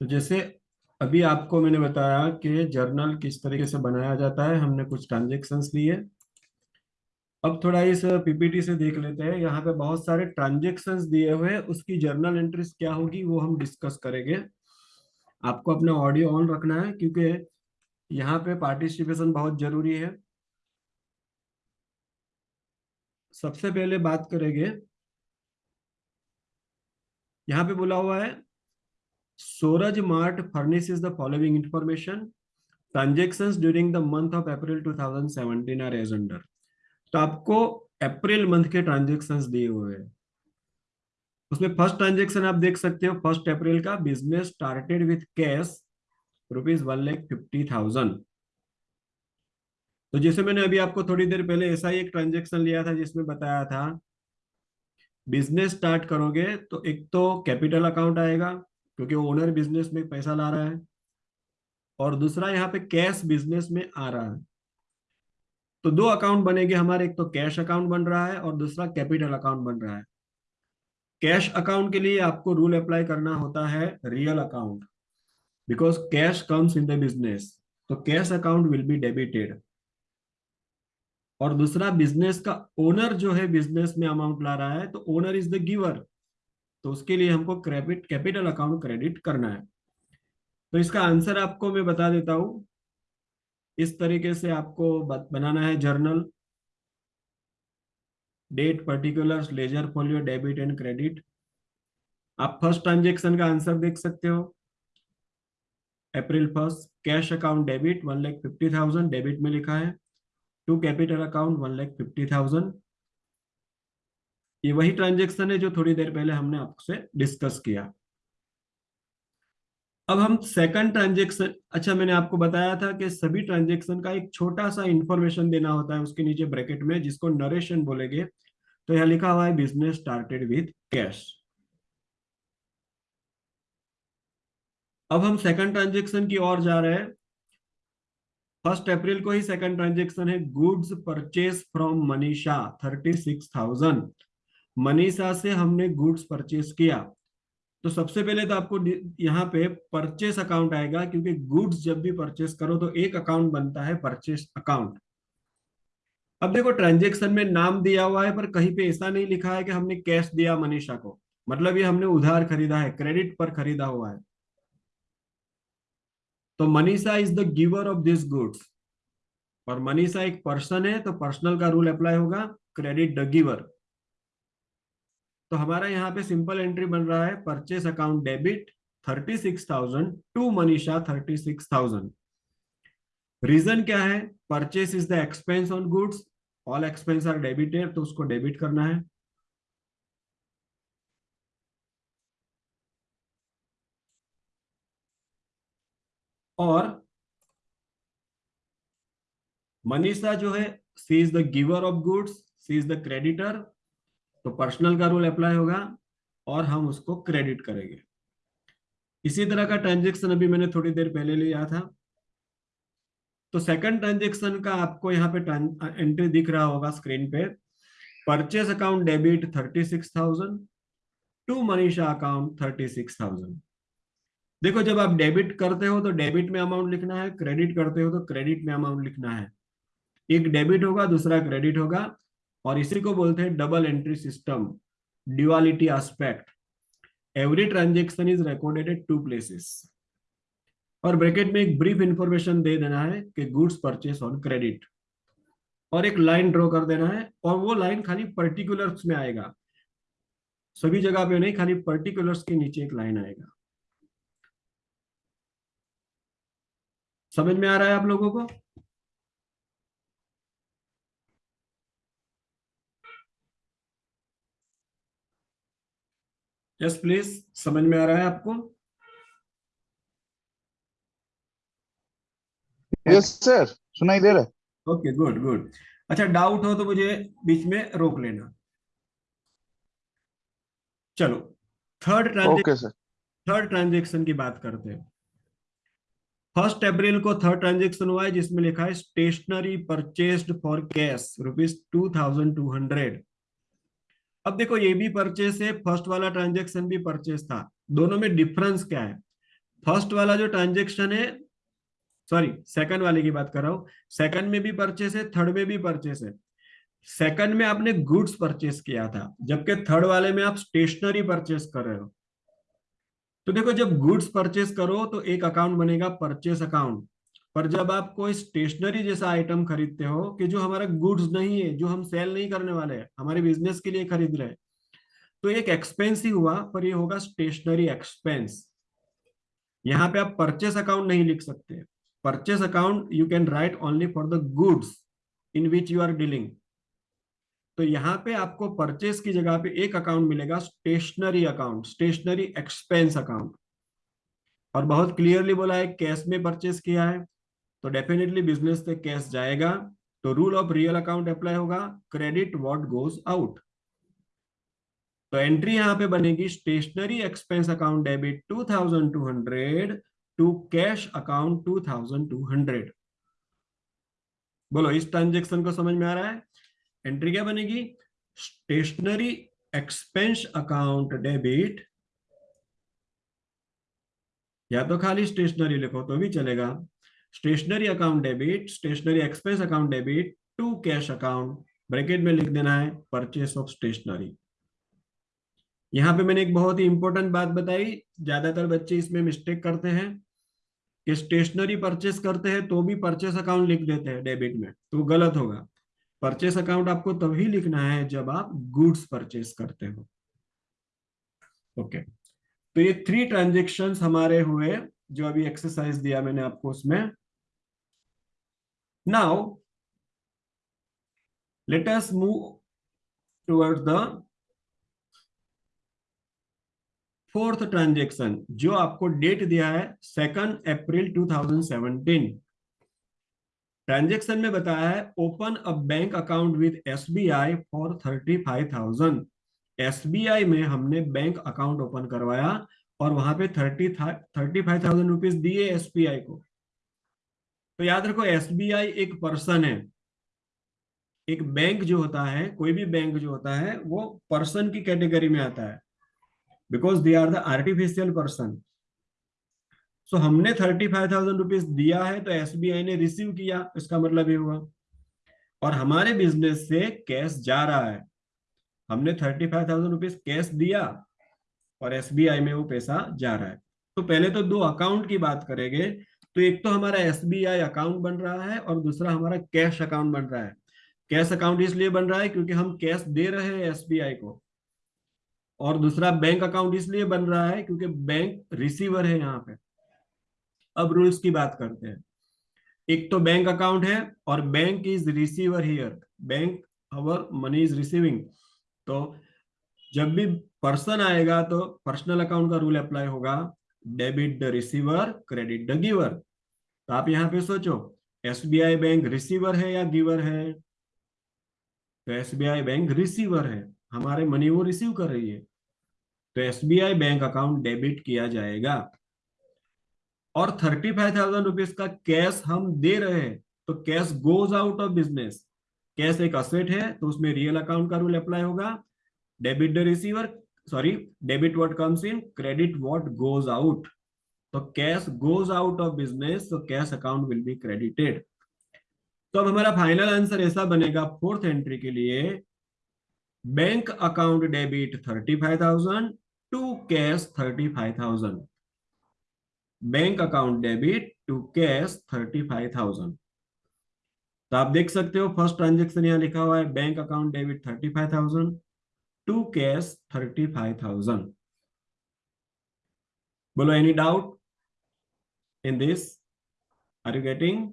तो जैसे अभी आपको मैंने बताया कि जर्नल किस तरीके से बनाया जाता है, हमने कुछ ट्रांजेक्शन्स लिए। अब थोड़ा इस पीपीटी से देख लेते हैं। यहाँ पे बहुत सारे ट्रांजेक्शन्स दिए हुए उसकी जर्नल एंट्रीज क्या होगी वो हम डिस्कस करेंगे। आपको अपना ऑडियो ऑन रखना है, क्योंकि यहाँ पे पार्टिसिपेशन बहुत ज़रूरी है। सबसे पहले बात करेंगे। यहाँ पे बोला हुआ है Suraj mart furnishes the following information transactions during the month of April 2017 are as under तो आपको अप्रैल मंथ के ट्रांजेक्शंस दिए हुए हैं। उसमें फ़र्स्ट ट्रांजेक्शन आप देख सकते हो फ़र्स्ट अप्रैल का business started with cash rupees one lakh fifty thousand तो जैसे मैंने अभी आपको थोड़ी देर पहले ऐसा ही एक ट्रांजेक्शन लिया था जिसमें बताया था बिज़नेस स्टार्ट करोगे तो एक तो कैपिटल अकाउंट आएगा क्योंकि ओनर बिज़नेस में पैसा ला रहा है और दूसरा यहाँ पे कैश बिज़नेस में आ रहा है। तो दो अकाउंट बनेंगे हमारे, एक तो कैश अकाउंट बन रहा है और दूसरा कैपिटल अकाउंट बन रहा है। कैश अकाउंट के लिए आपको रूल अप्लाई करना होता है real account because cash comes in the business तो cash account will be debited और दूसरा बिज़नेस का ओनर जो है बिज़नेस में अमाउंट ला रहा है तो ओनर इज़ द गिवर तो उसके लिए हमको क्रेडिट कैपिटल अकाउंट क्रेडिट करना है। तो इसका आंसर आपको मैं बता देता हूँ। इस तरीके से आपको बनाना है journal date particular ledger folio debit and credit आप फ़र्स्ट ट्रांजेक्शन का आंसर देख सकते हो। April first cash account debit one lakh fifty thousand debit में लिखा है। To capital account one lakh fifty thousand ये वही ट्रांजेक्शन है जो थोड़ी देर पहले हमने आपसे डिस्कस किया। अब हम सेकंड ट्रांजेक्शन अच्छा मैंने आपको बताया था कि सभी ट्रांजेक्शन का एक छोटा सा इंफॉर्मेशन देना होता है उसके नीचे ब्रैकेट में, जिसको नरेशन बोलेंगे। तो यह लिखा हुआ है बिज़नेस स्टार्टेड विथ कैश अब हम सेकंड ट्रांजेक्शन की ओर जा रहे हैं। फ़र्स्ट अप्रैल को ही सेकंड ट्रांजेक्शन है। Goods purchase from Manisha thirty six thousand Manisha से हमने गुड्स परचेस किया। तो सबसे पहले तो आपको यहाँ पे परचेस अकाउंट आएगा, क्योंकि गुड्स जब भी परचेस करो तो एक अकाउंट बनता है, परचेस अकाउंट। अब देखो, ट्रांजेक्शन में नाम दिया हुआ है, पर कहीं पे ऐसा नहीं लिखा है कि हमने कैश दिया मनीषा को। मतलब ये हमने उधार खरीदा है, क्रेडिट पर खरीदा हुआ है। तो Manisha is the giver of this goods और मनीषा एक पर्सन है तो पर्सनल का रूल अप्लाई होगा क्रेडिट द गिवर तो हमारा यहाँ पे सिंपल एंट्री बन रहा है purchase account debit thirty six thousand to Manisha thirty six thousand reason क्या है? Purchase is the expense on goods all expense are debited तो उसको डेबिट करना है। और मनीषा जो है she is the giver of goods she is the creditor तो पर्सनल का रूल अप्लाई होगा और हम उसको क्रेडिट करेंगे। इसी तरह का ट्रांजेक्शन अभी मैंने थोड़ी देर पहले लिया था। तो सेकंड ट्रांजेक्शन का आपको यहाँ पे एंट्री दिख रहा होगा स्क्रीन पे। Purchase account debit thirty six thousand to Manisha account thirty six thousand देखो, जब आप डेबिट करते हो तो डेबिट में अमाउंट लिखना है क्रेडिट करते हो तो क्रेडिट में अमाउंट लिखना है। एक डेबिट होगा, दूसरा क्रेडिट होगा। और इसी को बोलते हैं double entry system duality aspect every transaction is recorded at two places और ब्रैकेट में एक ब्रीफ इंफॉर्मेशन दे देना है कि गुड्स परचेस ऑन क्रेडिट और एक लाइन ड्रॉ कर देना है और वो लाइन खाली पर्टिकुलर्स में आएगा। सभी जगह पे नहीं, खाली पर्टिकुलर्स के नीचे एक लाइन आएगा। समझ में आ रहा है आप लोगों को? यस प्लीज़ समझ में आ रहा है आपको? यस सर सुनाई दे रहा है। ओके गुड गुड अच्छा डाउट हो तो मुझे बीच में रोक लेना। चलो थर्ड ट्रांजेक्शन थर्ड ट्रांजेक्शन की बात करते हैं। फ़र्स्ट अप्रैल को थर्ड ट्रांजेक्शन हुआ है जिसमें लिखा है stationery purchased for cash rupees two thousand two hundred अब देखो, ये भी परचेस है फ़र्स्ट वाला ट्रांजेक्शन भी परचेस था। दोनों में डिफरेंस क्या है? फ़र्स्ट वाला जो ट्रांजेक्शन है सॉरी सेकंड वाले की बात कर रहा हूँ सेकंड में भी परचेस है थर्ड में भी परचेस है। सेकंड में आपने गुड्स परचेस किया था, जबकि थर्ड वाले में आप स्टेशनरी परचेस कर रहे हो। तो देखो, जब गुड्स परचेस करो तो एक अकाउंट बनेगा परचेस अकाउंट पर जब आप कोई स्टेशनरी जैसा आइटम खरीदते हो कि जो हमारा गुड्स नहीं है, जो हम सेल नहीं करने वाले हैं, हमारे बिज़नेस के लिए खरीद रहे हैं तो एक एक्सपेंस ही हुआ, पर ये होगा स्टेशनरी एक्सपेंस यहाँ पे आप परचेस अकाउंट नहीं लिख सकते। Purchase account you can write only for the goods in which you are dealing तो यहाँ पे आपको परचेस की जगह पे एक अकाउंट मिलेगा stationery account stationery expense account और बहुत क्लियरली बोला है कैश में परचेस किया है। तो डेफिनेटली बिज़नेस से कैश जाएगा तो rule of real account apply होगा क्रेडिट व्हाट गोज आउट तो एंट्री यहाँ पे बनेगी stationery expense account debit 2200 to cash account 2200 बोलो, इस ट्रांजेक्शन को समझ में आ रहा है? एंट्री क्या बनेगी? स्टेशनरी एक्सपेंस अकाउंट डेबिट या तो खाली स्टेशनरी लिखो तो भी चलेगा। Stationery account debit, stationery expense account debit, to cash account, bracket में लिख देना है परचेस ऑफ़ स्टेशनरी यहाँ पे मैंने एक बहुत ही इंपॉर्टेंट बात बताई, ज़्यादातर बच्चे इसमें मिस्टेक करते हैं कि स्टेशनरी परचेस करते हैं तो भी परचेस अकाउंट लिख देते हैं डेबिट में तो गलत होगा। परचेस अकाउंट आपको तभी लिखना है जब आप गुड्स परचेस करते हो। Okay okay. तो ये थ्री ट्रांजेक्शन हमारे हुए, जो अभी एक्सरसाइज दिया मैंने आपको उसमें। Now let us move toward the fourth transaction जो आपको डेट दिया है सेकंड अप्रैल 2017 ट्रांजेक्शन में बताया है open a bank account with SBI for thirty five thousand SBI में हमने बैंक अकाउंट ओपन करवाया और वहाँ पे thirty thirty five thousand rupees दिए एसबीआई को। तो याद रखो एसबीआई एक पर्सन है। एक बैंक जो होता है, कोई भी बैंक जो होता है, वो पर्सन की कैटेगरी में आता है। Because they are the artificial person so हमने थर्टी फाइव थाउज़ेंड रुपीज़ दिया है तो एसबीआई ने रिसीव किया। इसका मतलब ये हुआ। और हमारे बिज़नेस से कैश जा रहा है। हमने thirty five thousand rupees cash दिया और एसबीआई में वो पैसा जा रहा है। तो पहले तो दो अकाउंट की बात करेंगे। तो एक तो हमारा एसबीआई अकाउंट बन रहा है और दूसरा हमारा कैश अकाउंट बन रहा है। कैश अकाउंट इसलिए बन रहा है क्योंकि हम कैश दे रहे हैं एसबीआई को। और दूसरा बैंक अकाउंट इसलिए बन रहा है क्योंकि बैंक रिसीवर है यहाँ पे। अब रूल्स की बात करते हैं। एक तो बैंक अकाउंट है और bank is receiver here bank our money is receiving तो जब भी पर्सन आएगा तो पर्सनल अकाउंट का रूल अप्लाई होगा। Debit the receiver credit the giver तो आप यहाँ पे सोचो एसबीआई बैंक रिसीवर है या गिवर है? तो एसबीआई बैंक रिसीवर है। हमारे मनी वो रिसीव कर रही है। तो एसबीआई बैंक अकाउंट डेबिट किया जाएगा। और थर्टी फाइव थाउज़ेंड रुपीज़ का कैश हम दे रहे हैं। तो cash goes out of business cash एक असेट है तो उसमें रियल अकाउंट का रूल अप्लाई होगा। Debit the receiver sorry debit what comes in credit what goes out तो cash goes out of business तो cash account will be credited तो अब हमारा फाइनल आंसर ऐसा बनेगा फोर्थ एंट्री के लिए bank account debit thirty five thousand to cash thirty five thousand bank account debit to cash thirty five thousand तो आप देख सकते हो फ़र्स्ट ट्रांजेक्शन यहाँ लिखा हुआ है bank account debit thirty five thousand to cash thirty five thousand बोलो any doubt in this are you getting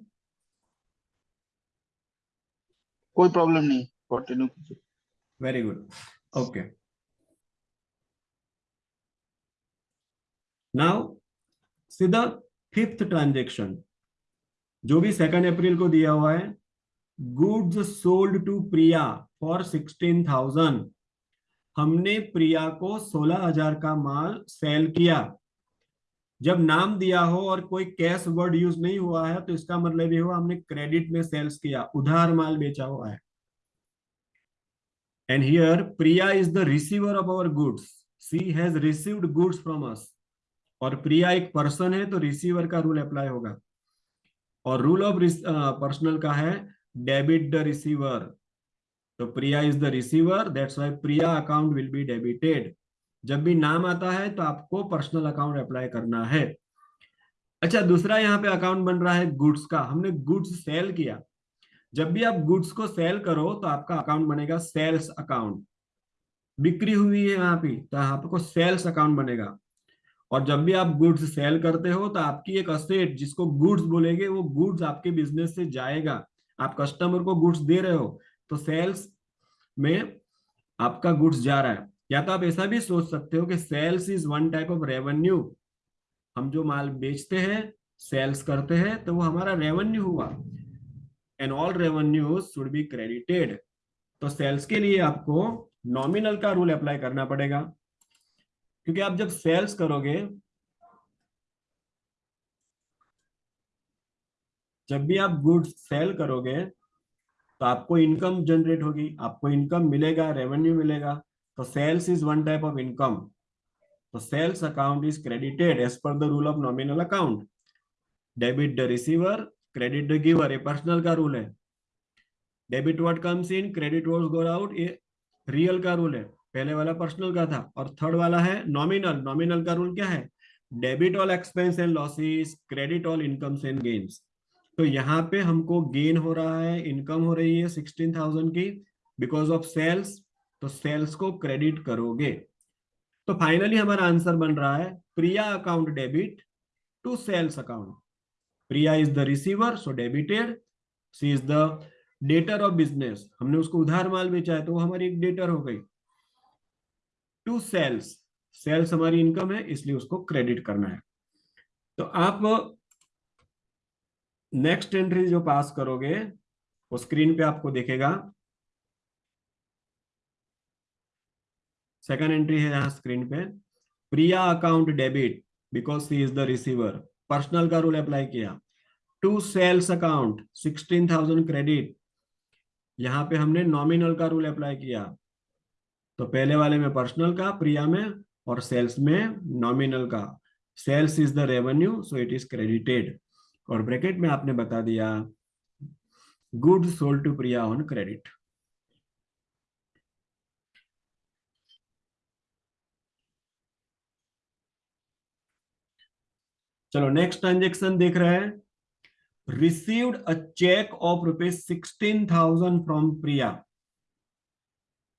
कोई प्रॉब्लम नहीं कंटिन्यू कीजिए। वेरी गुड ओके नाउ सीधा फिफ्थ ट्रांजेक्शन जो भी सेकंड अप्रैल को दिया हुआ है goods sold to Priya for sixteen thousand हमने प्रिया को सोलह हज़ार का माल सेल किया। जब नाम दिया हो और कोई कैश वर्ड यूज़ नहीं हुआ है तो इसका मतलब ये हुआ हमने क्रेडिट में सेल्स किया, उधार माल बेचा हुआ है। And here Priya is the receiver of our goods she has received goods from us और प्रिया एक पर्सन है तो रिसीवर का रूल अप्लाई होगा। और रूल ऑफ़ पर्सनल का है डेबिट द रिसीवर तो Priya is the receiver that's why Priya account will be debited जब भी नाम आता है तो आपको पर्सनल अकाउंट अप्लाई करना है। अच्छा दूसरा यहाँ पे अकाउंट बन रहा है गुड्स का। हमने गुड्स सेल किया। जब भी आप गुड्स को सेल करो तो आपका अकाउंट बनेगा सेल्स अकाउंट बिक्री हुई है यहाँ पे तो आपको सेल्स अकाउंट बनेगा। और जब भी आप गुड्स सेल करते हो तो आपकी एक असेट जिसको गुड्स बोलेंगे, वो गुड्स आपके बिज़नेस से जाएगा। आप कस्टमर को गुड्स दे रहे हो तो सेल्स में आपका गुड्स जा रहा है। या तो आप ऐसा भी सोच सकते हो कि sales is one type of revenue. हम जो माल बेचते हैं, सेल्स करते हैं तो वो हमारा रेवेन्यू हुआ। And all revenue should be credited तो सेल्स के लिए आपको नॉमिनल का रूल अप्लाई करना पड़ेगा। क्योंकि आप जब सेल्स करोगे, जब भी आप गुड्स सेल करोगे तो आपको इनकम जनरेट होगी, आपको इनकम मिलेगा रेवेन्यू मिलेगा। तो sales is one type of income तो sales account is credited as per the rule of nominal account debit the receiver credit the giver ये पर्सनल का रूल है. Debit what comes in credit what goes out ये real का rule है. पहले वाला personal का था. और थर्ड वाला है नॉमिनल नॉमिनल का रूल क्या है? Debit all expense and losses credit all incomes and gains तो यहाँ पे हमको गेन हो रहा है इनकम हो रही है सिक्सटीन थाउज़ेंड की बिकॉज़ ऑफ़ सेल्स तो सेल्स को क्रेडिट करोगे। तो फाइनली हमारा आंसर बन रहा है Priya account debit to sales account. Priya is the receiver so debited she is the debtor of business हमने उसको उधार माल बेचा है तो वो हमारी एक डेटर हो गई। To sales. सेल्स हमारी इनकम है, इसलिए उसको क्रेडिट करना है। तो आप नेक्स्ट एंट्री जो पास करोगे, वो स्क्रीन पे आपको देखेगा। सेकंड एंट्री है यहाँ स्क्रीन पे। Priya account debit because she is the receiver personal का रूल अप्लाई किया। To sales account sixteen thousand credit यहाँ पे हमने नॉमिनल का रूल अप्लाई किया। तो पहले वाले में पर्सनल का प्रिया में और सेल्स में नॉमिनल का। Sales is the revenue so it is credited और ब्रैकेट में आपने बता दिया। Good sold to Priya on credit चलो नेक्स्ट ट्रांजेक्शन देख रहे हैं। Received a cheque of rupees sixteen thousand from Priya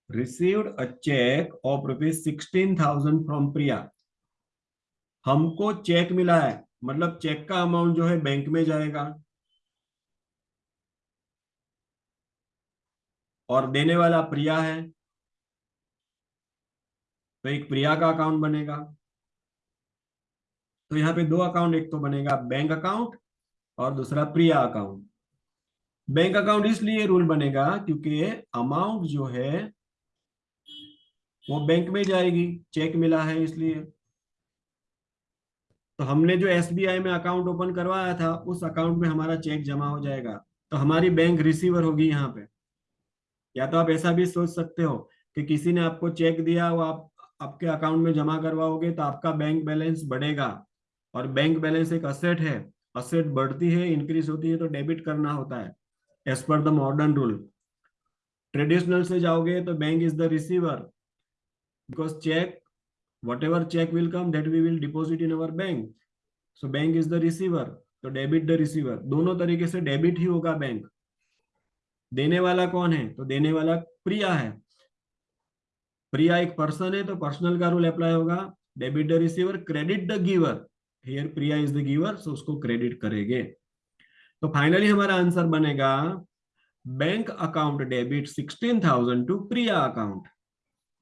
received a cheque of rupees sixteen thousand from Priya हमको चेक मिला है मतलब चेक का अमाउंट जो है बैंक में जाएगा। और देने वाला प्रिया है। तो एक प्रिया का अकाउंट बनेगा। तो यहाँ पे दो अकाउंट एक तो बनेगा बैंक अकाउंट और दूसरा प्रिया अकाउंट बैंक अकाउंट इसलिए रूल बनेगा क्योंकि अमाउंट जो है वो बैंक में जाएगी चेक मिला है इसलिए. तो हमने जो एसबीआई में अकाउंट ओपन करवाया था, उस अकाउंट में हमारा चेक जमा हो जाएगा. तो हमारी बैंक रिसीवर होगी यहाँ पे. या तो आप ऐसा भी सोच सकते हो कि किसी ने आपको चेक दिया, वो आप, आपके अकाउंट में जमा करवाओगे तो आपका बैंक बैलेंस बढ़ेगा. और बैंक बैलेंस एक असेट है असेट बढ़ती है इंक्रीज होती है तो डेबिट करना होता है as per the modern rule traditional से जाओगे तो bank is the receiver because cheque whatever check will come, that we will deposit in our bank. So bank is the receiver तो डेबिट द रिसीवर दोनों तरीके से debit ही होगा bank देने वाला कौन है? तो देने वाला प्रिया है. प्रिया एक पर्सन है तो पर्सनल का रूल अप्लाई होगा. Debit the receiver credit the giver here Priya is the giver so उसको क्रेडिट करेंगे। तो फाइनली हमारा आंसर बनेगा bank account debit sixteen thousand to Priya account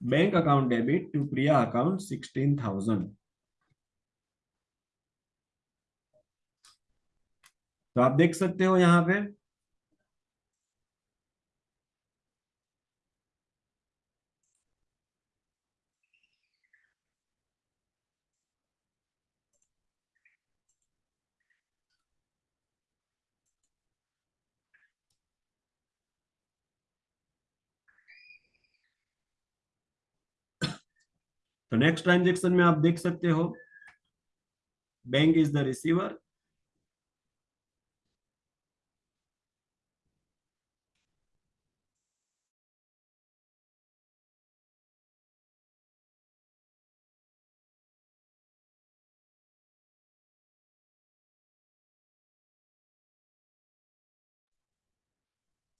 bank account debit to Priya account sixteen thousand तो आप देख सकते हो यहाँ पे तो नेक्स्ट ट्रांजेक्शन में आप देख सकते हो bank is the receiver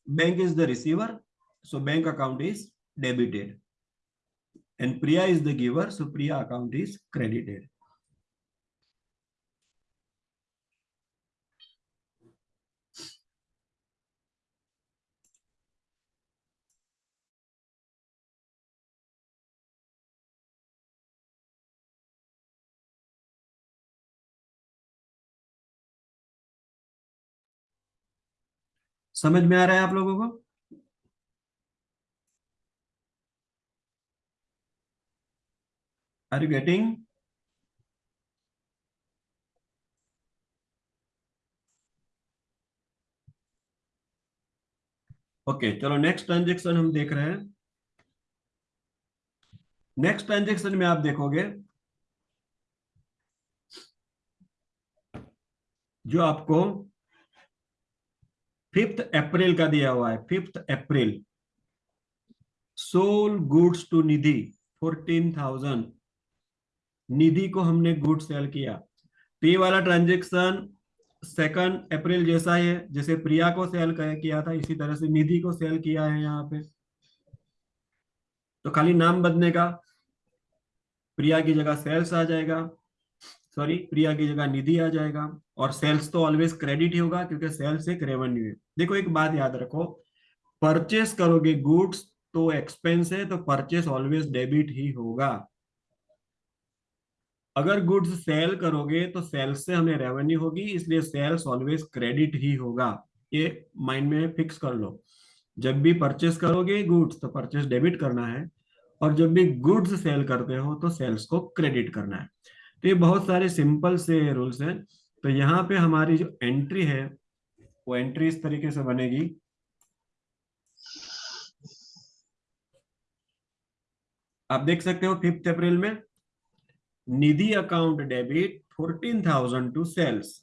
bank is the receiver so bank account is debited and priya is the giver so priya account is credited समझ में आ रहा है आप लोगों को are you getting okay okay, चलो नेक्स्ट ट्रांजेक्शन हम देख रहे हैं। नेक्स्ट ट्रांजेक्शन में आप देखोगे जो आपको फिफ्थ अप्रैल का दिया हुआ है fifth April sold goods to Nidhi fourteen thousand Nidhi को हमने गुड सेल किया। ये वाला ट्रांजेक्शन सेकंड अप्रैल जैसा है जैसे प्रिया को सेल किया था, इसी तरह से निधि को सेल किया है यहाँ पे। तो खाली नाम बदलने का, प्रिया की जगह सेल्स आ जाएगा सॉरी प्रिया की जगह निधि आ जाएगा, और सेल्स तो ऑलवेज क्रेडिट ही होगा, क्योंकि सेल्स एक रेवेन्यू है। देखो एक बात याद रखो परचेस करोगे गुड्स तो एक्सपेंस है तो परचेस ऑलवेज डेबिट ही होगा। अगर गुड्स सेल करोगे तो सेल्स से हमें रेवेन्यू होगी, इसलिए सेल्स ऑलवेज क्रेडिट ही होगा। ये माइंड में फिक्स कर लो। जब भी परचेस करोगे गुड्स तो परचेस डेबिट करना है। और जब भी गुड्स सेल करते हो तो सेल्स को क्रेडिट करना है। तो ये बहुत सारे सिंपल से रूल्स हैं। तो यहाँ पे हमारी जो एंट्री है, वो एंट्री इस तरीके से बनेगी। आप देख सकते हो फिफ्थ अप्रैल में। Nidhi account debit fourteen thousand to sales.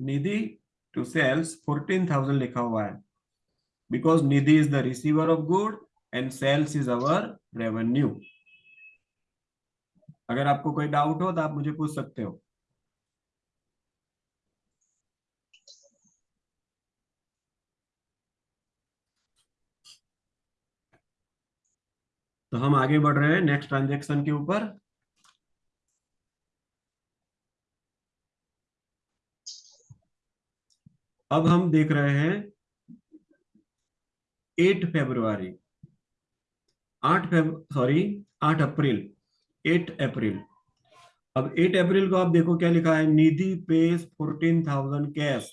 Nidhi to sales fourteen thousand लिखा हुआ है। Because Nidhi is the receiver of good and sales is our revenue अगर आपको कोई डाउट हो तो आप मुझे पूछ सकते हो। तो हम आगे बढ़ रहे हैं नेक्स्ट ट्रांजेक्शन के ऊपर। अब हम देख रहे हैं एट फेब्रुआरी, आठ फेब सॉरी आठ अप्रैल, एट अप्रैल। अब एट अप्रैल को आप देखो क्या लिखा है, Nidhi pays fourteen thousand cash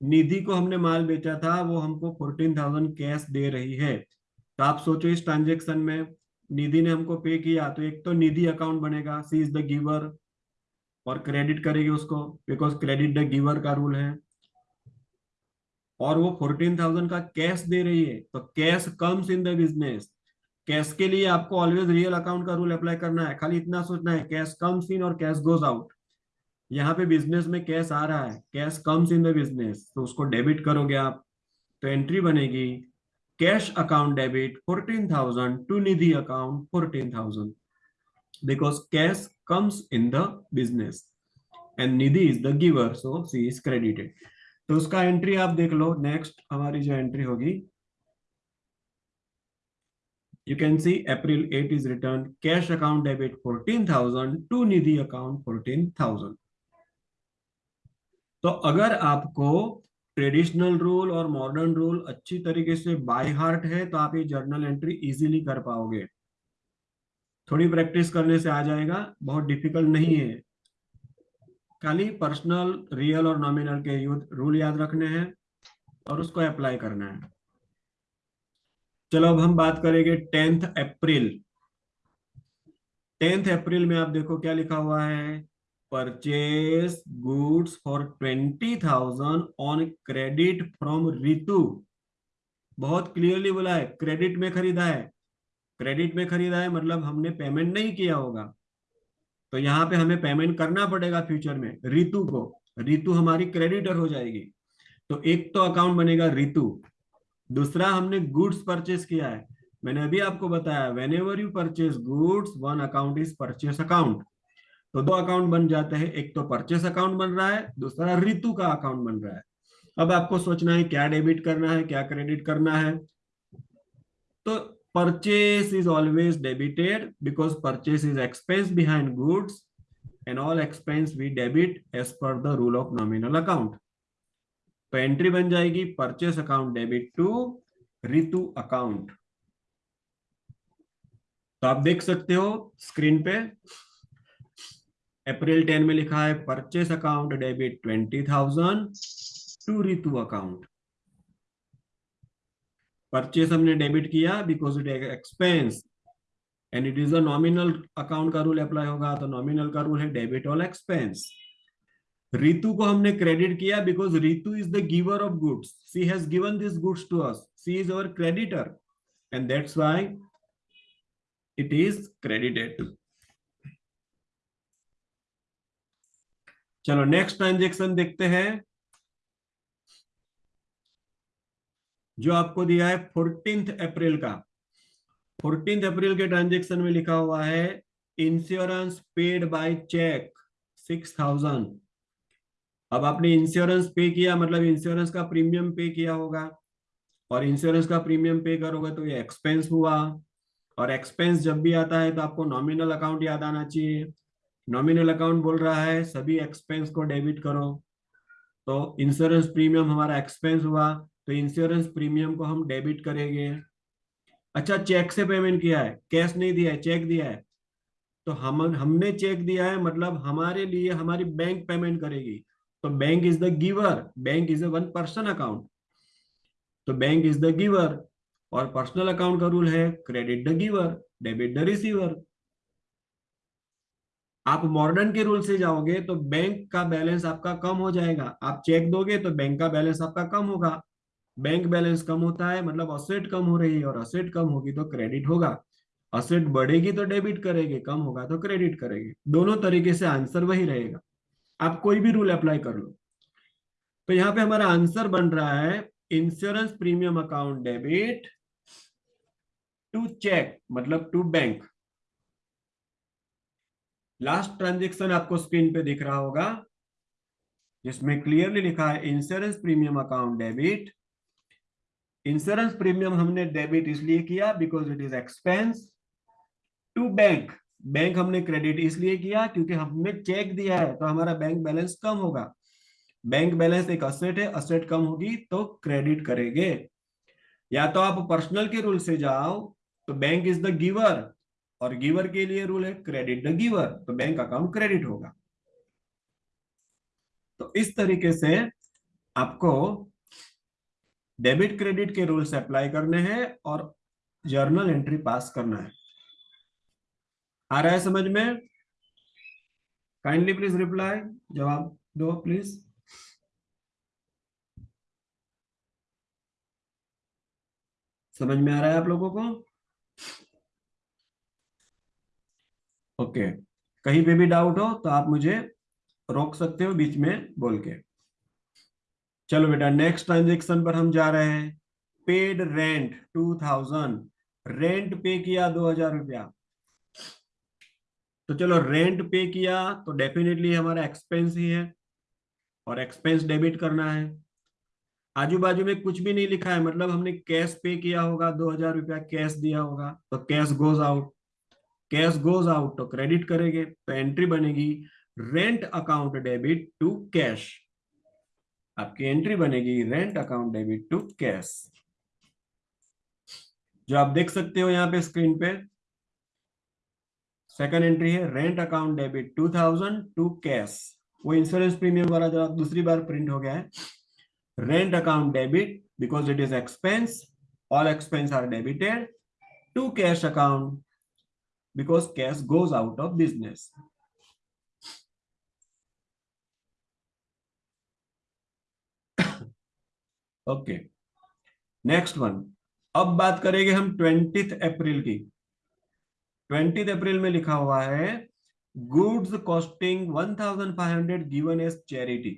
Nidhi को हमने माल बेचा था, वो हमको फोर्टीन थाउज़ेंड कैश दे रही है। तो आप सोचो इस ट्रांजेक्शन में निधि ने हमको पे किया तो एक तो निधि अकाउंट बनेगा सी इज़ द गिवर और क्रेडिट करेगी उसको बिकॉज़ क्रेडिट द गिवर का रूल है। और वो फोर्टीन थाउज़ेंड का कैश दे रही है तो cash comes in the business cash के लिए आपको ऑलवेज रियल अकाउंट का रूल अप्लाई करना है, खाली इतना सोचना है कैश कम्स इन और कैश गोज आउट यहाँ पे बिज़नेस में कैश आ रहा है cash comes in the business तो उसको डेबिट करोगे आप तो एंट्री बनेगी। Cash account debit fourteen thousand to Nidhi account fourteen thousand because cash comes in the business and Nidhi is the giver so she तो उसका एंट्री आप देख लो नेक्स्ट हमारी जो एंट्री होगी। You can see April 8 is returned cash account debit 14,000 to Nidhi account 14,000 तो अगर आपको ट्रेडिशनल रूल और मॉडर्न रूल अच्छी तरीके से बाय हार्ट है तो आप ये जर्नल एंट्री इजीली कर पाओगे। थोड़ी प्रैक्टिस करने से आ जाएगा, बहुत डिफ़िकल्ट नहीं है। खाली पर्सनल रियल और नॉमिनल के युद्ध रूल याद रखने हैं और उसको अप्लाई करना है। चलो अब हम बात करेंगे टेंथ अप्रैल टेंथ अप्रैल में आप देखो क्या लिखा हुआ है? Purchase goods for twenty thousand on credit from Ritu बहुत क्लियरली बोला है क्रेडिट में खरीदा है। क्रेडिट में खरीदा है मतलब हमने पेमेंट नहीं किया होगा। तो यहाँ पे हमें पेमेंट करना पड़ेगा फ्यूचर में रितु को। रितु हमारी क्रेडिटर हो जाएगी। तो एक तो अकाउंट बनेगा रितु दूसरा हमने गुड्स परचेस किया है। मैंने अभी आपको बताया whenever you purchase goods one account is purchase account तो दो अकाउंट बन जाते हैं, एक तो परचेस अकाउंट बन रहा है, दूसरा रितु का अकाउंट बन रहा है। अब आपको सोचना है क्या डेबिट करना है, क्या क्रेडिट करना है। तो purchase is always debited because purchase is expense behind goods and all expense we debit as per the rule of nominal account तो एंट्री बन जाएगी purchase account debit to Ritu account तो आप देख सकते हो स्क्रीन पे अप्रैल टेन में लिखा है purchase account debit twenty thousand to Ritu account purchase हमने डेबिट किया because it expense and it is a nominal account का रूल अप्लाई होगा तो नॉमिनल का रूल है डेबिट ऑल एक्सपेंस रितु को हमने क्रेडिट किया because Ritu is the giver of goods she has given this goods to us she is our creditor and that's why it is credited चलो next transaction देखते हैं। जो आपको दिया है फोर्टींथ अप्रैल का। फोर्टींथ अप्रैल के ट्रांजेक्शन में लिखा हुआ है insurance paid by cheque six thousand अब आपने इंश्योरेंस पे किया मतलब इंश्योरेंस का प्रीमियम पे किया होगा। और इंश्योरेंस का प्रीमियम पे करोगे तो ये एक्सपेंस हुआ। और एक्सपेंस जब भी आता है तो आपको नॉमिनल अकाउंट याद आना चाहिए। नॉमिनल अकाउंट बोल रहा है, सभी एक्सपेंस को डेबिट करो। तो इंश्योरेंस प्रीमियम हमारा एक्सपेंस हुआ तो इंश्योरेंस प्रीमियम को हम डेबिट करेंगे। अच्छा चेक से पेमेंट किया है कैश नहीं दिया है चेक दिया है। तो हम, हमने चेक दिया है मतलब हमारे लिए हमारी बैंक पेमेंट करेगी। तो bank is the giver bank is a one person account तो बैंक इज़ द गिवर और पर्सनल अकाउंट का रूल है credit the giver debit the receiver आप मॉडर्न के रूल से जाओगे तो बैंक का बैलेंस आपका कम हो जाएगा। आप चेक दोगे तो बैंक का बैलेंस आपका कम होगा। बैंक बैलेंस कम होता है मतलब असेट कम हो रही है और असेट कम होगी तो क्रेडिट होगा। असेट बढ़ेगी तो डेबिट करेगी, कम होगा तो क्रेडिट करेगी। दोनों तरीके से आंसर वही रहेगा। आप कोई भी रूल अप्लाई कर लो। तो यहाँ पे हमारा आंसर बन रहा है insurance premium account debit to cheque मतलब टू बैंक लास्ट ट्रांजेक्शन आपको स्क्रीन पे दिख रहा होगा, जिसमें क्लियरली लिखा है insurance premium account debit insurance premium हमने डेबिट इसलिए किया because it is expense to bank bank हमने क्रेडिट इसलिए किया क्योंकि हमने चेक दिया है तो हमारा बैंक बैलेंस कम होगा। बैंक बैलेंस एक असेट है असेट कम होगी तो क्रेडिट करेंगे। या तो आप पर्सनल के रूल से जाओ तो बैंक इज़ द गिवर और गिवर के लिए रूल है क्रेडिट द गिवर तो बैंक अकाउंट क्रेडिट होगा। तो इस तरीके से आपको डेबिट क्रेडिट के रूल्स अप्लाई करने हैं और जर्नल एंट्री पास करना है। आ रहा है समझ में? काइंडली प्लीज़ रिप्लाई जवाब दो प्लीज़ समझ में आ रहा है आप लोगों को? ओके। कहीं पे भी डाउट हो तो आप मुझे रोक सकते हो बीच में बोल के। चलो बेटा नेक्स्ट ट्रांजेक्शन पर हम जा रहे हैं। Paid rent two thousand rent pay किया दो हज़ार रुपया। तो चलो रेंट पे किया तो डेफिनेटली हमारा एक्सपेंस ही है और एक्सपेंस डेबिट करना है। आजू बाजू में कुछ भी नहीं लिखा है मतलब हमने कैश पे किया होगा, दो हज़ार रुपया कैश दिया होगा तो cash goes out cash goes out तो क्रेडिट करेंगे तो एंट्री बनेगी rent account debit to cash आपकी एंट्री बनेगी rent account debit to cash जो आप देख सकते हो यहाँ पे स्क्रीन पे सेकंड एंट्री है rent account debit two thousand to cash वो इंश्योरेंस प्रीमियम वाला जो दूसरी बार प्रिंट हो गया है rent account debit because it is expense all expense are debited to cash account because cash goes out of business okay next one अब बात करेंगे हम ट्वेंटी अप्रैल की। ट्वेंटी अप्रैल में लिखा हुआ है goods costing 1500 given as charity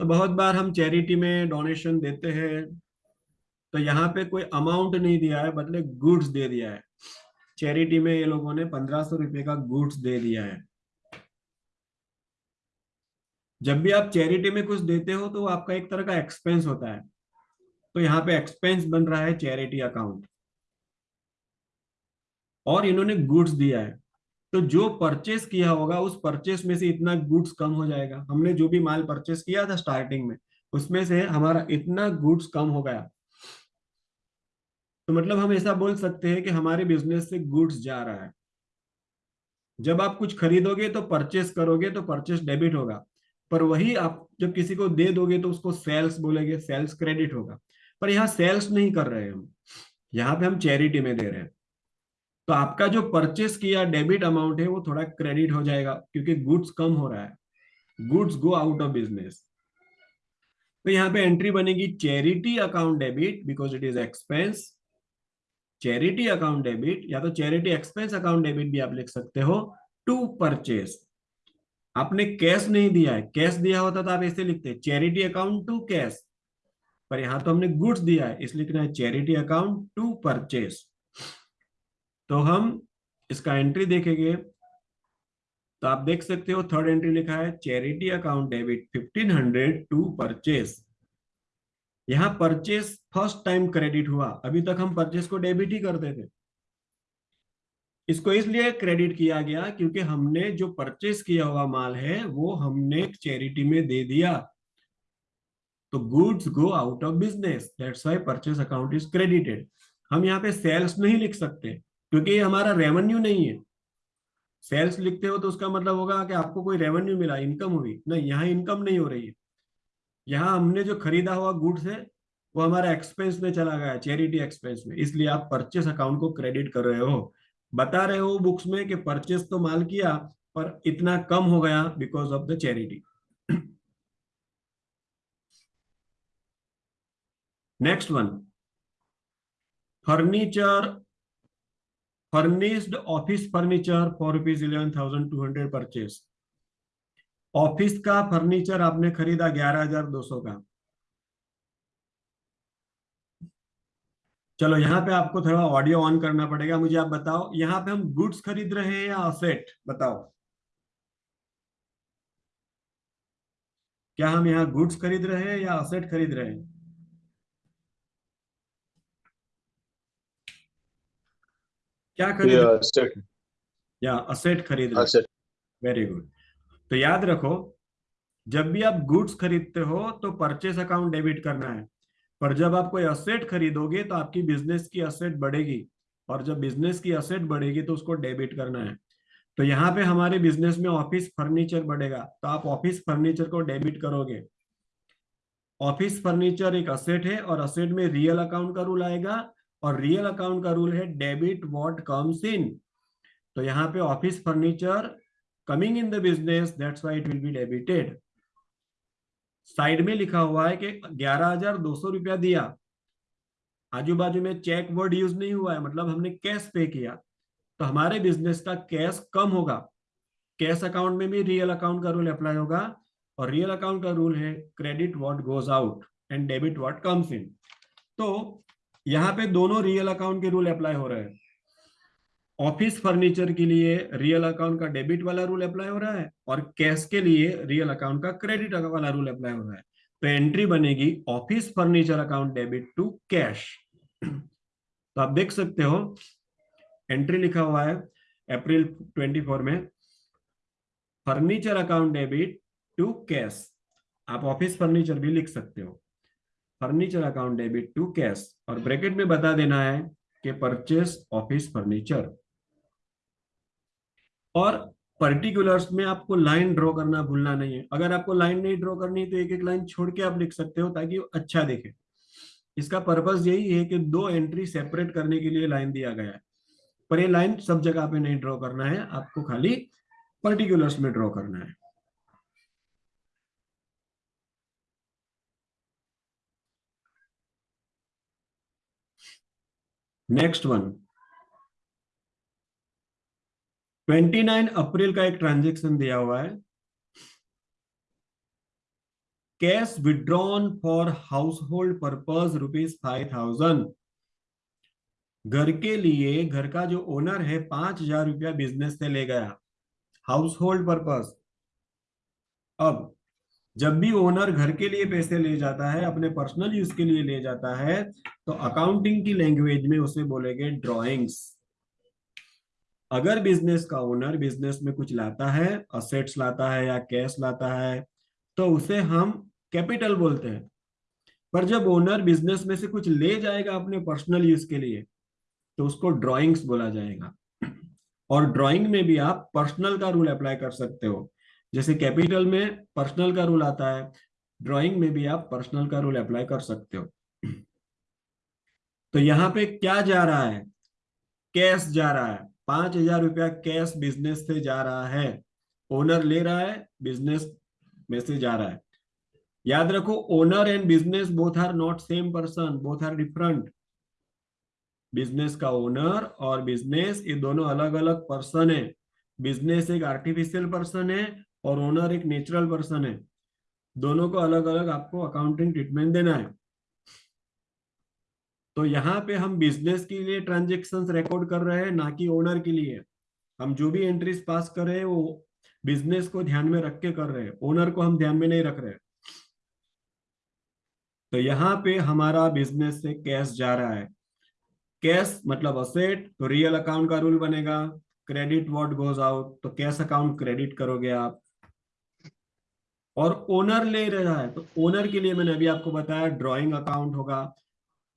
तो बहुत बार हम चैरिटी में डोनेशन देते हैं तो यहाँ पे कोई अमाउंट नहीं दिया है, बदले गुड्स दे दिया है। चैरिटी में ये लोगों ने पंद्रह सौ रुपए का गुड्स दे दिया है। जब भी आप चैरिटी में कुछ देते हो तो आपका एक तरह का एक्सपेंस होता है। तो यहाँ पे एक्सपेंस बन रहा है चैरिटी अकाउंट। और इन्होंने गुड्स दिया है। तो जो परचेस किया होगा, उस परचेस में से इतना गुड्स कम हो जाएगा। हमने जो भी माल परचेस किया था स्टार्टिंग में, उसमें से हमारा इतना गुड्स कम हो गया। तो मतलब हम ऐसा बोल सकते हैं कि हमारे बिज़नेस से गुड्स जा रहा है। जब आप कुछ खरीदोगे तो परचेस करोगे तो परचेस डेबिट होगा, पर वही आप जब किसी को दे दोगे तो उसको सेल्स बोलेंगे सेल्स क्रेडिट होगा। पर यहाँ सेल्स नहीं कर रहे हम, यहाँ पे हम चैरिटी में दे रहे हैं। तो आपका जो परचेस किया डेबिट अमाउंट है वो थोड़ा क्रेडिट हो जाएगा, क्योंकि गुड्स कम हो रहा है। Goods go out of business तो यहाँ पे एंट्री बनेगी charity account debit because it is expense charity account debit या तो चैरिटी एक्सपेंस अकाउंट डेबिट भी आप लिख सकते हो टू परचेस आपने कैश नहीं दिया है कैश दिया होता तो आप ऐसे लिखते चैरिटी अकाउंट टू कैश पर यहाँ तो हमने गुड्स दिया है इसलिए लिखना है चैरिटी अकाउंट टू परचेस तो हम इसका एंट्री देखेंगे। तो आप देख सकते हो थर्ड एंट्री लिखा है charity account debit 1500 to purchase यहाँ परचेस फ़र्स्ट टाइम क्रेडिट हुआ। अभी तक हम परचेस को डेबिट ही करते थे। इसको इसलिए क्रेडिट किया गया क्योंकि हमने जो परचेस किया हुआ माल है, वो हमने चैरिटी में दे दिया। तो goods go out of business that's why purchase account is credited हम यहाँ पे सेल्स नहीं लिख सकते, क्योंकि ये हमारा रेवेन्यू नहीं है। सेल्स लिखते हो तो उसका मतलब होगा कि आपको कोई रेवेन्यू मिला इनकम हुई। नहीं, यहाँ इनकम नहीं हो रही है। यहाँ हमने जो खरीदा हुआ गुड्स है, वो हमारा एक्सपेंस में चला गया चैरिटी एक्सपेंस में। इसलिए आप परचेस अकाउंट को क्रेडिट कर रहे हो। बता रहे हो बुक्स में कि परचेस तो माल किया, पर इतना कम हो गया because of the charity next one furniture furnished office furniture for rupees eleven thousand two hundred purchase office का फर्नीचर आपने खरीदा ग्यारह हज़ार दो सौ का। चलो यहाँ पे आपको थोड़ा ऑडियो ऑन करना पड़ेगा मुझे आप बताओ यहाँ पे हम गुड्स खरीद रहे हैं या असेट बताओ। क्या हम यहाँ गुड्स खरीद रहे हैं या असेट खरीद रहे हैं? क्या खरीद या असेट खरीद रहे वेरी गुड तो याद रखो, जब भी आप गुड्स खरीदते हो तो परचेस अकाउंट डेबिट करना है। पर जब आप कोई असेट खरीदोगे तो आपकी बिज़नेस की असेट बढ़ेगी। और जब बिज़नेस की असेट बढ़ेगी तो उसको डेबिट करना है। तो यहाँ पे हमारे बिज़नेस में ऑफ़िस फर्नीचर बढ़ेगा। तो आप ऑफ़िस फर्नीचर को डेबिट करोगे। ऑफ़िस फर्नीचर एक असेट है, और असेट में रियल अकाउंट का रूल आएगा, और रियल अकाउंट का रूल है डेबिट व्हाट कम्स इन तो यहाँ पे office furniture coming in the business that's why it will be debited side में लिखा हुआ है कि ग्यारह हज़ार दो सौ रुपया दिया। आजू बाजू में चेक वर्ड यूज़ नहीं हुआ है मतलब हमने कैश पे किया। तो हमारे बिज़नेस का कैश कम होगा। कैश अकाउंट में भी रियल अकाउंट का रूल अप्लाई होगा और रियल अकाउंट का रूल है credit what goes out and debit what comes in तो यहाँ पे दोनों रियल अकाउंट के रूल अप्लाई हो रहे हैं। ऑफ़िस फर्नीचर के लिए रियल अकाउंट का डेबिट वाला रूल अप्लाई हो रहा है और कैश के लिए रियल अकाउंट का क्रेडिट वाला रूल अप्लाई हो रहा है। तो एंट्री बनेगी office furniture account debit to cash. तो आप देख सकते हो, एंट्री लिखा हुआ है अप्रैल 24 में, furniture account debit to cash. आप ऑफ़िस फर्नीचर भी लिख सकते हो। Furniture account debit to cash. और ब्रैकेट में बता देना है कि परचेस ऑफ़िस फर्नीचर और पर्टिकुलर्स में आपको लाइन ड्रॉ करना भूलना नहीं है। अगर आपको लाइन नहीं ड्रॉ करनी है तो एक एक लाइन छोड़ के आप लिख सकते हो ताकि अच्छा दिखे। इसका पर्पज यही है कि दो एंट्री सेपरेट करने के लिए लाइन दिया गया है। पर ये लाइन सब जगह पे नहीं ड्रॉ करना है, आपको खाली पर्टिकुलर्स में ड्रॉ करना है। नेक्स्ट वन 29 अप्रैल का एक ट्रांजेक्शन दिया हुआ है। Cash withdrawn for household purpose rupees five thousand. घर के लिए, घर का जो ओनर है, पाँच हज़ार रुपया बिज़नेस से ले गया। Household purpose. अब, जब भी ओनर घर के लिए पैसे ले जाता है, अपने पर्सनल यूज़ के लिए ले जाता है तो अकाउंटिंग की लैंग्वेज में उसे बोलेंगे ड्रॉइंग्स अगर बिज़नेस का ओनर बिज़नेस में कुछ लाता है असेट्स लाता है या कैश लाता है तो उसे हम कैपिटल बोलते हैं। पर जब ओनर बिज़नेस में से कुछ ले जाएगा अपने पर्सनल यूज़ के लिए तो उसको ड्राइंग्स बोला जाएगा। और ड्राइंग में भी आप पर्सनल का रूल अप्लाई कर सकते हो। जैसे कैपिटल में पर्सनल का रूल आता है ड्राइंग में भी आप पर्सनल का रूल अप्लाई कर सकते हो। तो यहाँ पे क्या जा रहा है? कैश जा रहा है। पाँच हज़ार रुपया कैश बिज़नेस से जा रहा है। ओनर ले रहा है, बिज़नेस में से जा रहा है। याद रखो, owner and business both are not same person, both are different. Business का ओनर और बिज़नेस, ये दोनों अलग अलग पर्सन है। बिज़नेस एक आर्टिफिशियल पर्सन है और ओनर एक नेचुरल पर्सन है। दोनों को अलग अलग आपको अकाउंटिंग ट्रीटमेंट देना है। तो यहाँ पे हम बिज़नेस के लिए ट्रांजेक्शन रिकॉर्ड कर रहे हैं, ना कि ओनर के लिए। हम जो भी एंट्रीज पास कर रहे हैं, वो बिज़नेस को ध्यान में रख के कर रहे हैं। ओनर को हम ध्यान में नहीं रख रहे। तो यहाँ पे हमारा बिज़नेस से कैश जा रहा है। कैश मतलब असेट तो रियल अकाउंट का रूल बनेगा। क्रेडिट व्हाट गोज आउट तो कैश अकाउंट क्रेडिट करोगे आप। और ओनर ले रहा है तो ओनर के लिए मैंने अभी आपको बताया ड्रॉइंग अकाउंट होगा।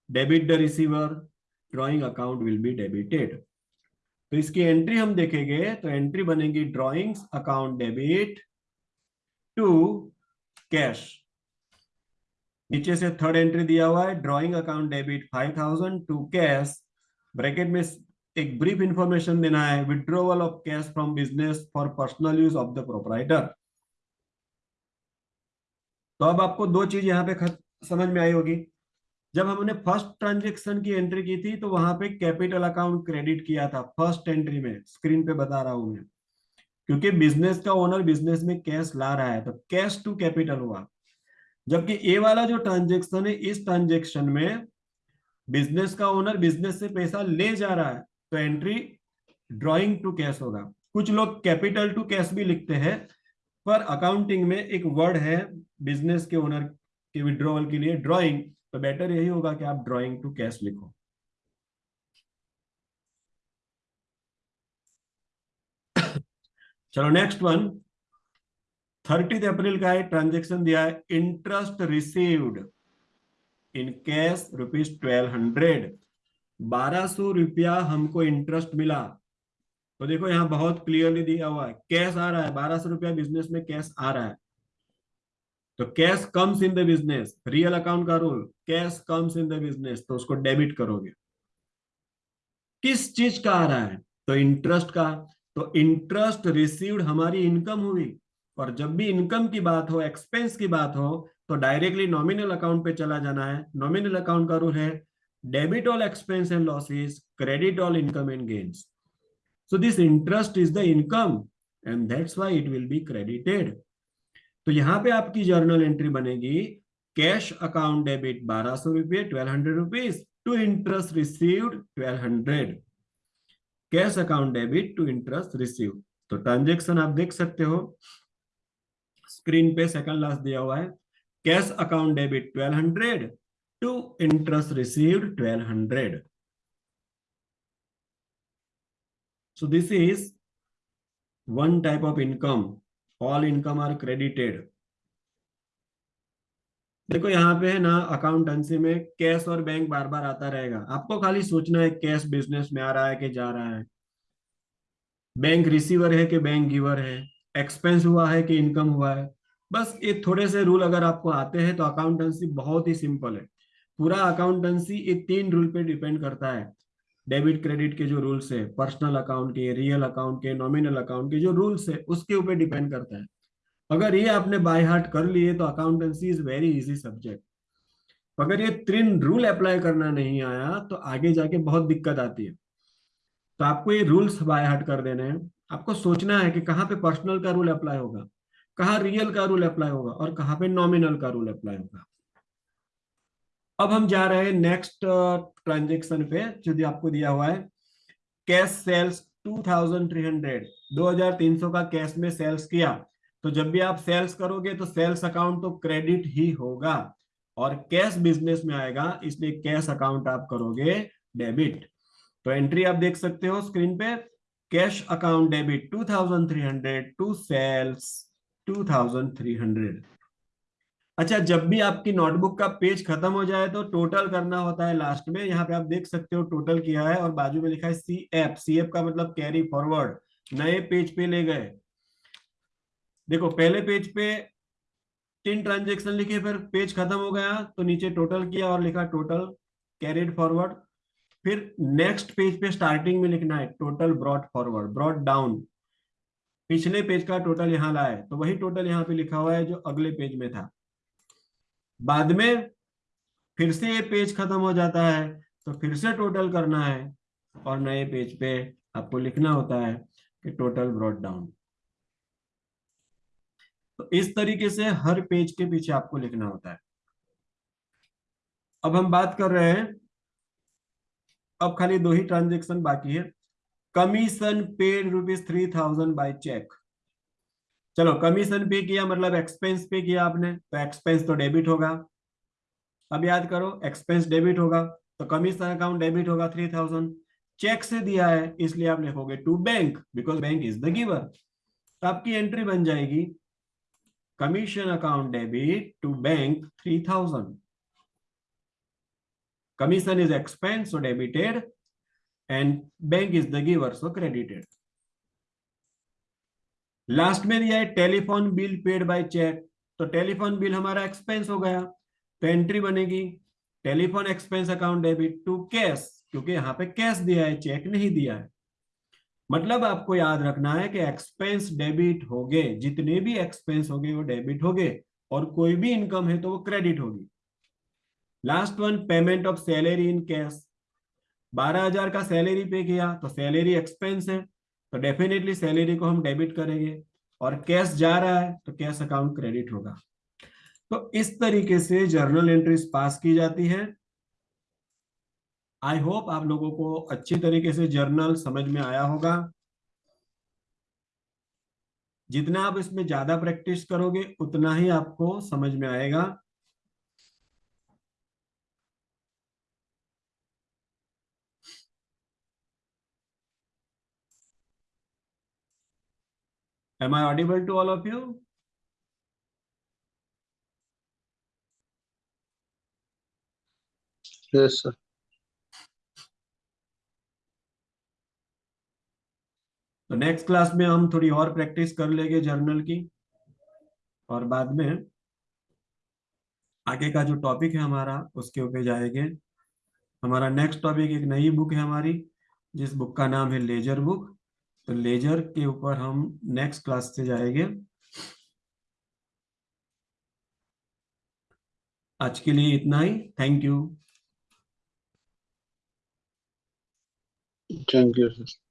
Debit the receiver drawing account will be debited तो इसकी एंट्री हम देखेंगे तो एंट्री बनेगी drawings account debit to cash नीचे से थर्ड एंट्री दिया हुआ है drawing account debit five thousand to cash bracket में एक ब्रीफ इंफॉर्मेशन देना है withdrawal of cash from business for personal use of the proprietor तो अब आपको दो चीज़ यहाँ पे समझ में आई होगी। जब हमने फ़र्स्ट ट्रांजेक्शन की एंट्री की थी तो वहाँ पे कैपिटल अकाउंट क्रेडिट किया था, फ़र्स्ट एंट्री में, स्क्रीन पे बता रहा हूँ मैं। क्योंकि बिज़नेस का ओनर बिज़नेस में कैश ला रहा है तो कैश टू कैपिटल हुआ। जबकि ए वाला जो ट्रांजेक्शन है, इस ट्रांजेक्शन में बिज़नेस का ओनर बिज़नेस से पैसा ले जा रहा है तो एंट्री ड्रॉइंग टू कैश होगा। कुछ लोग कैपिटल टू कैश भी लिखते हैं, पर अकाउंटिंग में एक वर्ड है, बिज़नेस के ओनर के विड्रॉवल के लिए ड्रॉइंग। तो बेटर यही होगा कि आप ड्रॉइंग टू कैश लिखो। चलो नेक्स्ट वन थर्टी अप्रैल का एक ट्रांजेक्शन दिया है interest received in cash rupees twelve hundred बारह सौ रुपया हमको इंटरेस्ट मिला। तो देखो यहाँ बहुत क्लियरली दिया हुआ है कैश आ रहा है, बारह सौ रुपया बिज़नेस में कैश आ रहा है। तो cash comes in the business real account का rule cash comes in the business तो उसको डेबिट करोगे किस चीज़ का आ रहा है तो इंटरेस्ट का तो इंटरेस्ट रिसीव्ड हमारी इनकम हुई और जब भी इनकम की बात हो एक्सपेंस की बात हो तो डायरेक्टली नॉमिनल अकाउंट पे चला जाना है नॉमिनल अकाउंट का रूल है debit all expense and losses, credit all income and gains. So this interest is the income and that's why it will be credited. तो यहाँ पे आपकी जर्नल एंट्री बनेगी कैश अकाउंट डेबिट बारह सौ रुपये twelve hundred rupees to interest received twelve hundred cash account debit to interest receive तो transaction आप देख सकते हो। स्क्रीन पे सेकंड लास्ट दिया हुआ है। Cash account debit twelve hundred to interest interest received 1200 so this is one type of income. All income are credited देखो यहाँ पे है ना अकाउंटेंसी में कैश और बैंक बार बार आता रहेगा। आपको खाली सोचना है कैश बिज़नेस में आ रहा है कि जा रहा है। बैंक रिसीवर है कि बैंक गिवर है। एक्सपेंस हुआ है कि इनकम हुआ है। बस ये थोड़े से रूल अगर आपको आते हैं तो अकाउंटेंसी बहुत ही सिंपल है। पूरा अकाउंटेंसी ये तीन रूल पे डिपेंड करता है। डेबिट क्रेडिट के जो रूल्स है, पर्सनल अकाउंट के, रियल अकाउंट के, नॉमिनल अकाउंट के जो रूल्स है, उसके ऊपर डिपेंड करता है। अगर ये आपने बाय हार्ट कर लिए तो accountancy is very easy subject अगर ये तीन रूल अप्लाई करना नहीं आया तो आगे जाके बहुत दिक्कत आती है। तो आपको ये रूल्स बाय हार्ट कर देने हैं। आपको सोचना है कि कहाँ पे पर्सनल का रूल अप्लाई होगा, कहाँ रियल का रूल अप्लाई होगा, और कहाँ पे नॉमिनल का रूल अप्लाई होगा। अब हम जा रहे हैं नेक्स्ट ट्रांजेक्शन पे, जो आपको दिया हुआ है। कैश सेल्स 2300 2300 का कैश में सेल्स किया। तो जब भी आप सेल्स करोगे तो सेल्स अकाउंट तो क्रेडिट ही होगा। और कैश बिज़नेस में आएगा इसलिए कैश अकाउंट आप करोगे डेबिट तो एंट्री आप देख सकते हो स्क्रीन पे। Cash account debit 2300 to sales 2300 अच्छा जब भी आपकी नोटबुक का पेज खत्म हो जाए तो टोटल करना होता है लास्ट में। यहाँ पे आप देख सकते हो टोटल किया है और बाजू में लिखा है सी एफ़ सी एफ़ का मतलब कैरी फॉरवर्ड नए पेज पे ले गए। देखो, पहले पेज पे तीन ट्रांजेक्शन लिखे, फिर पेज खत्म हो गया तो नीचे टोटल किया और लिखा टोटल कैरिड फॉरवर्ड फिर नेक्स्ट पेज पे स्टार्टिंग में लिखना है total brought forward brought down पिछले पेज का टोटल यहाँ लाए तो वही टोटल यहाँ पे लिखा हुआ है जो अगले पेज में था। बाद में फिर से ये पेज खत्म हो जाता है तो फिर से टोटल करना है और नए पेज पे आपको लिखना होता है कि टोटल ब्रॉड डाउन तो इस तरीके से हर पेज के पीछे आपको लिखना होता है। अब हम बात कर रहे हैं, अब खाली दो ही ट्रांजेक्शन बाकी है। Commission paid rupees three thousand by cheque चलो कमीशन पे किया मतलब एक्सपेंस पे किया आपने तो एक्सपेंस तो डेबिट होगा। अब याद करो एक्सपेंस डेबिट होगा तो कमीशन अकाउंट डेबिट होगा थ्री थाउज़ेंड चेक से दिया है, इसलिए आप लिखोगे to bank because bank is the giver तो आपकी एंट्री बन जाएगी commission account debit to bank three thousand commission is expense debited, and bank is the giver, so credited last में दिया है telephone bill paid by cheque. तो telephone bill हमारा expense हो गया। तो एंट्री बनेगी। Telephone expense account debit to cash क्योंकि यहाँ पे कैश दिया है चेक नहीं दिया है। मतलब आपको याद रखना है कि एक्सपेंस डेबिट हो गए। जितने भी एक्सपेंस हो गए, वो डेबिट हो गए। और कोई भी इनकम है तो वो क्रेडिट होगी। Last one payment of salary in cash बारह हज़ार का सैलरी पे किया तो सैलरी एक्सपेंस है। तो डेफिनेटली सैलरी को हम डेबिट करेंगे और कैश जा रहा है तो कैश अकाउंट क्रेडिट होगा। तो इस तरीके से जर्नल एंट्रीज पास की जाती है। आई होप आप लोगों को अच्छी तरीके से जर्नल समझ में आया होगा। जितना आप इसमें ज़्यादा प्रैक्टिस करोगे, उतना ही आपको समझ में आएगा। Am I audible to all of you? Yes, sir. तो नेक्स्ट क्लास में हम थोड़ी और प्रैक्टिस कर लेंगे जर्नल की और बाद में आगे का जो टॉपिक है हमारा उसके ऊपर जाएँगे हमारा नेक्स्ट टॉपिक एक नई बुक है हमारी जिस बुक का नाम है लेजर बुक तो लेजर के ऊपर हम नेक्स्ट क्लास से जाएँगे। आज के लिए इतना ही। Thank you thank you sir